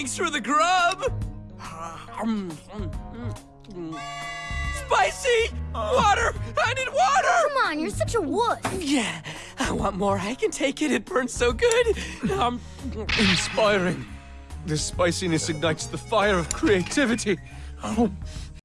Thanks for the grub. Spicy! Water! I need water! Come on, you're such a wuss. Yeah, I want more. I can take it. It burns so good. Um, Inspiring. This spiciness ignites the fire of creativity. Oh,